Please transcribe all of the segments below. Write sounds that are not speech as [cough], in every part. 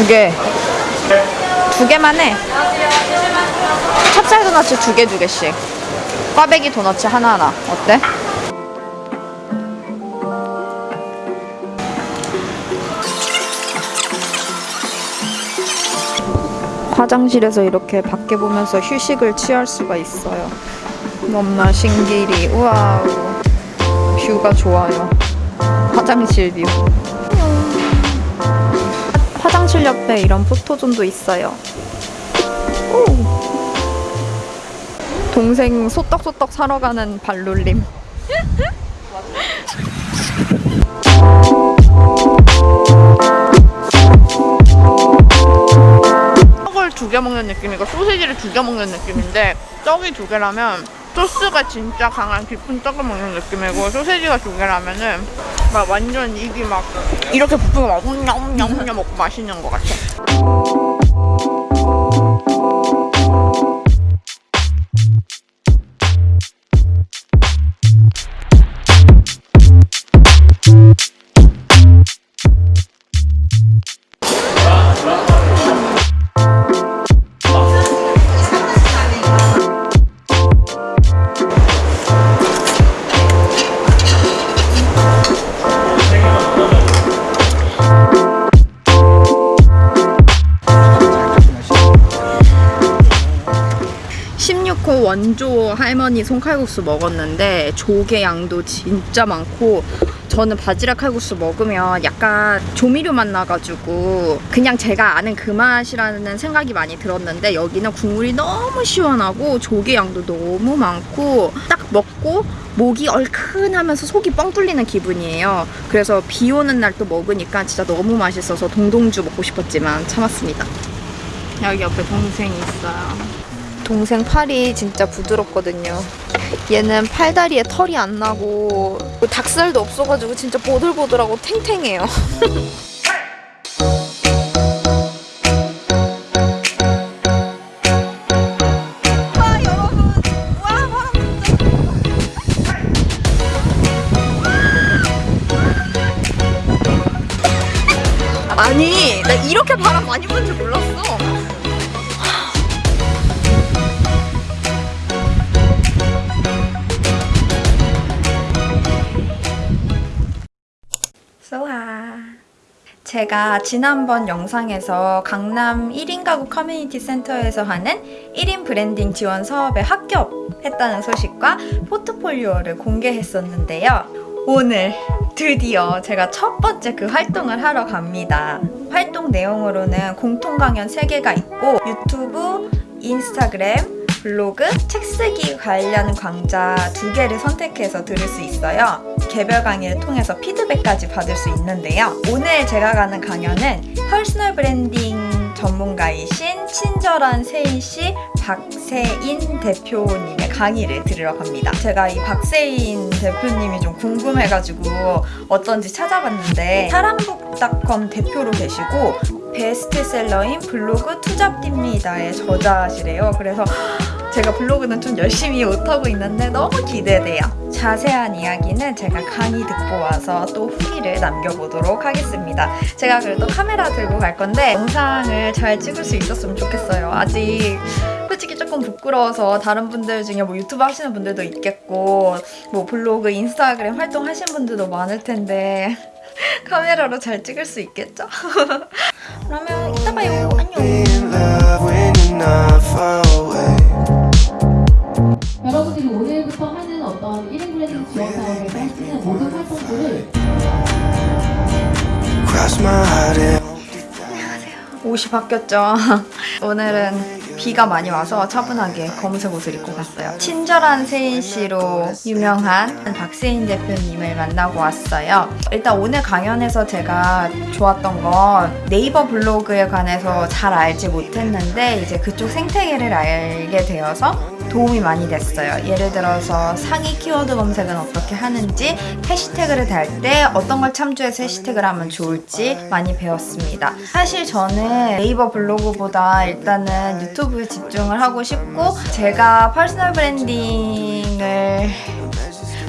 두 개. 두 개만 해. 찹쌀 도넛 두개 두 개씩. 꽈배기 도넛 하나하나. 어때? 화장실에서 이렇게 밖에 보면서 휴식을 취할 수가 있어요. 너무나 신기리. 우와우. 뷰가 좋아요. 화장실 view. 화장실 옆에 이런 포토존도 있어요. 오. 동생 소떡소떡 사러 가는 발놀림. 떡을 두개 먹는 느낌이고 소시지를 두개 먹는 느낌인데 떡이 두 개라면 소스가 진짜 강한 깊은 떡을 먹는 느낌이고 소시지가 두 개라면은 막 완전 입이 막 이렇게 부풀고 막 냠냠냠 먹고 맛있는 것 같아. 원조 할머니 손칼국수 먹었는데 조개 양도 진짜 많고 저는 바지락 칼국수 먹으면 약간 조미료 맛 나가지고 그냥 제가 아는 그 맛이라는 생각이 많이 들었는데 여기는 국물이 너무 시원하고 조개 양도 너무 많고 딱 먹고 목이 얼큰하면서 속이 뻥 뚫리는 기분이에요. 그래서 비 오는 날 또 먹으니까 진짜 너무 맛있어서 동동주 먹고 싶었지만 참았습니다. 여기 옆에 동생이 있어요. 동생 팔이 진짜 부드럽거든요. 얘는 팔다리에 털이 안 나고 닭살도 없어가지고 진짜 보들보들하고 탱탱해요. [laughs] 아니 나 이렇게 바람 많이 부는 줄 몰랐어. 제가 지난번 영상에서 강남 1인 가구 커뮤니티 센터에서 하는 1인 브랜딩 지원 사업에 합격했다는 소식과 포트폴리오를 공개했었는데요. 오늘 드디어 제가 첫 번째 그 활동을 하러 갑니다. 활동 내용으로는 공통 강연 3개가 있고 유튜브, 인스타그램, 블로그, 책 쓰기 관련 강좌 두 개를 선택해서 들을 수 있어요. 개별 강의를 통해서 피드백까지 받을 수 있는데요. 오늘 제가 가는 강연은 personal branding 전문가이신 친절한 세이씨 박세인 대표님의 강의를 들으러 갑니다. 제가 이 박세인 대표님이 좀 궁금해가지고 어쩐지 찾아봤는데 사람북닷컴 대표로 계시고 베스트셀러인 블로그 투잡입니다의 저자시래요. 그래서 제가 블로그는 좀 열심히 못하고 있는데 너무 기대돼요. 자세한 이야기는 제가 강의 듣고 와서 또 후기를 남겨보도록 하겠습니다. 제가 그래도 카메라 들고 갈 건데 영상을 잘 찍을 수 있었으면 좋겠어요. 아직 솔직히 조금 부끄러워서 다른 분들 중에 뭐 유튜브 하시는 분들도 있겠고 뭐 블로그, 인스타그램 활동하시는 분들도 많을 텐데 [laughs] 카메라로 잘 찍을 수 있겠죠? [laughs] 그러면 이따 봐요. 안녕. 옷이 바뀌었죠. [laughs] 오늘은 비가 많이 와서 차분하게 검은색 옷을 입고 갔어요. 친절한 세인 씨로 유명한 박세인 대표님을 만나고 왔어요. 일단 오늘 강연에서 제가 좋았던 건 네이버 블로그에 관해서 잘 알지 못했는데 이제 그쪽 생태계를 알게 되어서 도움이 많이 됐어요. 예를 들어서 상위 키워드 검색은 어떻게 하는지, 해시태그를 달 때 어떤 걸 참조해서 해시태그를 하면 좋을지 많이 배웠습니다. 사실 저는 네이버 블로그보다 일단은 유튜브에 집중을 하고 싶고, 제가 personal branding을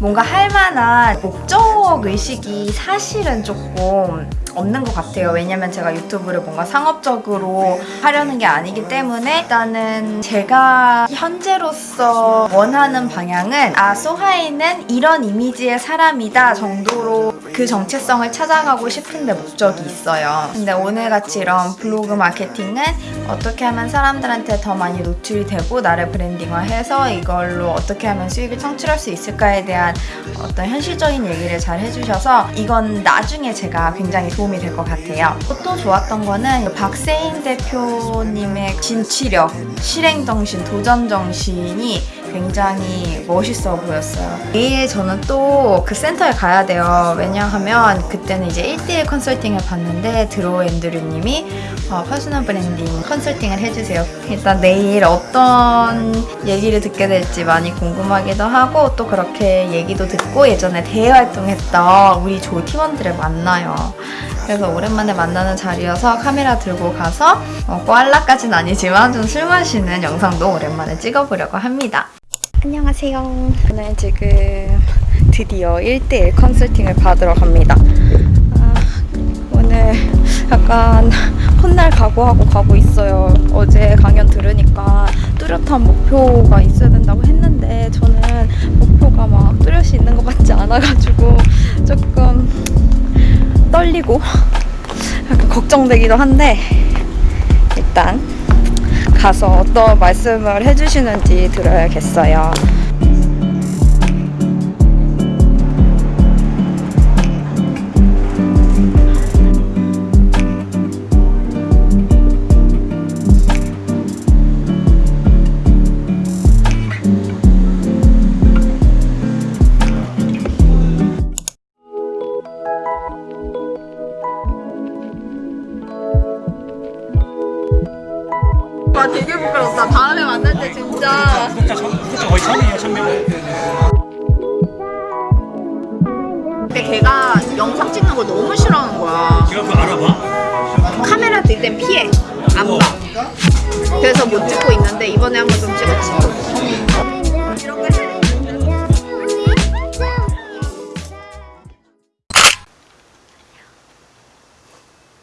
뭔가 할 만한 목적 의식이 사실은 조금 없는 것 같아요. 왜냐면 제가 유튜브를 뭔가 상업적으로 하려는 게 아니기 때문에 일단은 제가 현재로서 원하는 방향은 아, 소하이는 이런 이미지의 사람이다 정도로 그 정체성을 찾아가고 싶은데 목적이 있어요. 근데 오늘같이 이런 블로그 마케팅은 어떻게 하면 사람들한테 더 많이 노출이 되고 나를 브랜딩화해서 이걸로 어떻게 하면 수익을 창출할 수 있을까에 대한 어떤 현실적인 얘기를 잘 해주셔서 이건 나중에 제가 굉장히 도움 이 될 것 같아요. 또 좋았던 거는 박세인 대표님의 진취력, 실행정신, 도전정신이 굉장히 멋있어 보였어요. 내일 저는 또 그 센터에 가야 돼요. 왜냐하면 그때는 이제 1대1 컨설팅을 봤는데 드로우 앤드류님이 어, personal branding 컨설팅을 해주세요. 일단 내일 어떤 얘기를 듣게 될지 많이 궁금하기도 하고 또 그렇게 얘기도 듣고 예전에 대외 활동했던 우리 조 팀원들을 만나요. 그래서 오랜만에 만나는 자리여서 카메라 들고 가서 어, 꽐라까지는 아니지만 좀 술 마시는 영상도 오랜만에 찍어보려고 합니다. 안녕하세요. 저는 지금 드디어 1대1 컨설팅을 받으러 갑니다. 아, 오늘 약간 훗날 각오하고 가고 있어요. 어제 강연 들으니까 뚜렷한 목표가 있어야 된다고 했는데 저는 목표가 막 뚜렷이 있는 것 같지 않아가지고 조금 떨리고 약간 걱정되기도 한데 일단 가서 어떤 말씀을 해주시는지 들어야겠어요. 땐 피해. 안 봐. 그래서 못 찍고 있는데 이번에 한번 좀 찍었지.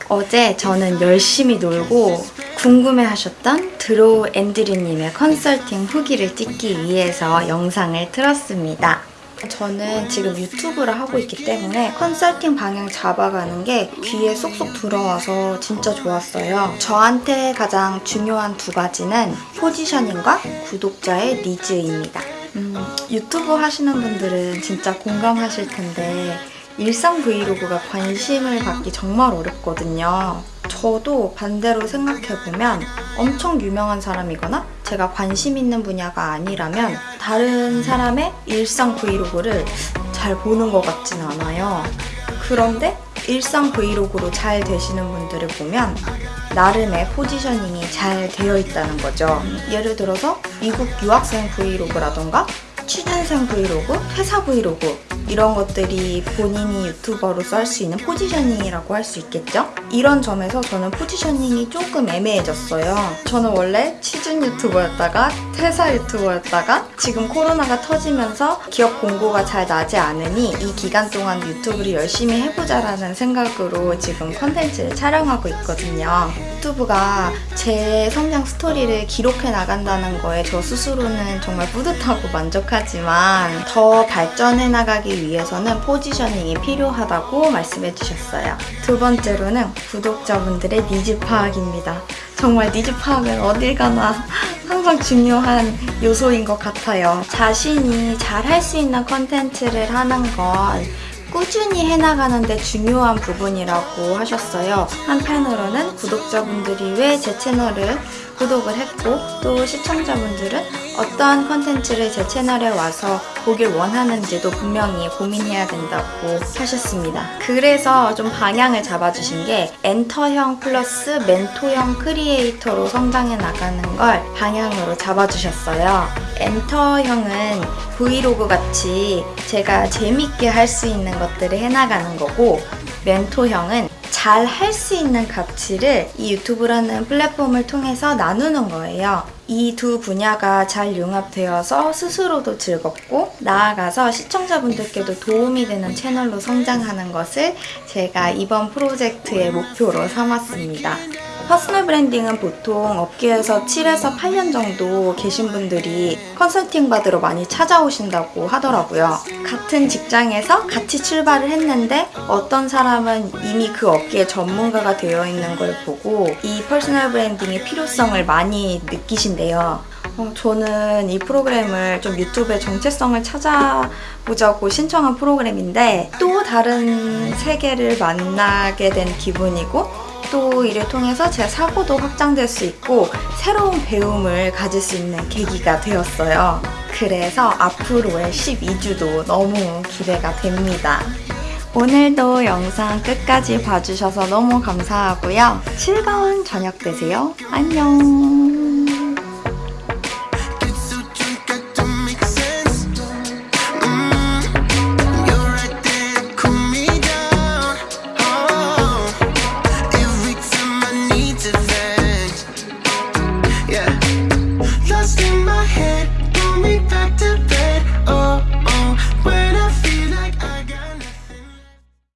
어제 저는 열심히 놀고 궁금해하셨던 드로우 앤드류님의 컨설팅 후기를 찍기 위해서 영상을 틀었습니다. 저는 지금 유튜브를 하고 있기 때문에 컨설팅 방향 잡아가는 게 귀에 쏙쏙 들어와서 진짜 좋았어요. 저한테 가장 중요한 두 가지는 포지셔닝과 구독자의 needs입니다. 음, 유튜브 하시는 분들은 진짜 공감하실 텐데 일상 브이로그가 관심을 받기 정말 어렵거든요. 저도 반대로 생각해보면 엄청 유명한 사람이거나 제가 관심 있는 분야가 아니라면 다른 사람의 일상 브이로그를 잘 보는 것 같진 않아요. 그런데 일상 브이로그로 잘 되시는 분들을 보면 나름의 positioning이 잘 되어 있다는 거죠. 예를 들어서 미국 유학생 브이로그라던가 취준생 브이로그, 회사 브이로그 이런 것들이 본인이 유튜버로서 할 수 있는 positioning이라고 할 수 있겠죠? 이런 점에서 저는 positioning이 조금 애매해졌어요. 저는 원래 취준 유튜버였다가 퇴사 유튜버였다가 지금 코로나가 터지면서 기업 공고가 잘 나지 않으니 이 기간 동안 유튜브를 열심히 해보자 라는 생각으로 지금 컨텐츠를 촬영하고 있거든요. 유튜브가 제 성장 스토리를 기록해 나간다는 거에 저 스스로는 정말 뿌듯하고 만족하지만 더 발전해 나가기 위해서는 positioning이 필요하다고 말씀해 주셨어요. 두 번째로는 구독자분들의 니즈 파악입니다. 정말 니즈 파악은 어딜 가나 [laughs] 항상 중요한 요소인 것 같아요. 자신이 잘 할 수 있는 컨텐츠를 하는 건 꾸준히 해나가는데 중요한 부분이라고 하셨어요. 한편으로는 구독자분들이 왜 제 채널을 구독을 했고 또 시청자분들은 어떠한 컨텐츠를 제 채널에 와서 보길 원하는지도 분명히 고민해야 된다고 하셨습니다. 그래서 좀 방향을 잡아주신 게 엔터형 플러스 멘토형 크리에이터로 성장해 나가는 걸 방향으로 잡아주셨어요. 엔터형은 브이로그 같이 제가 재밌게 할 수 있는 것들을 해나가는 거고 멘토형은 잘 할 수 있는 가치를 이 유튜브라는 플랫폼을 통해서 나누는 거예요. 이 두 분야가 잘 융합되어서 스스로도 즐겁고 나아가서 시청자분들께도 도움이 되는 채널로 성장하는 것을 제가 이번 프로젝트의 목표로 삼았습니다. personal branding은 보통 업계에서 7에서 8년 정도 계신 분들이 컨설팅 받으러 많이 찾아오신다고 하더라고요. 같은 직장에서 같이 출발을 했는데 어떤 사람은 이미 그 업계의 전문가가 되어 있는 걸 보고 이 personal branding의 필요성을 많이 느끼신대요. 어, 저는 이 프로그램을 좀 유튜브의 정체성을 찾아보자고 신청한 프로그램인데 또 다른 세계를 만나게 된 기분이고 또 이를 통해서 제 사고도 확장될 수 있고 새로운 배움을 가질 수 있는 계기가 되었어요. 그래서 앞으로의 12주도 너무 기대가 됩니다. 오늘도 영상 끝까지 봐주셔서 너무 감사하고요. 즐거운 저녁 되세요. 안녕.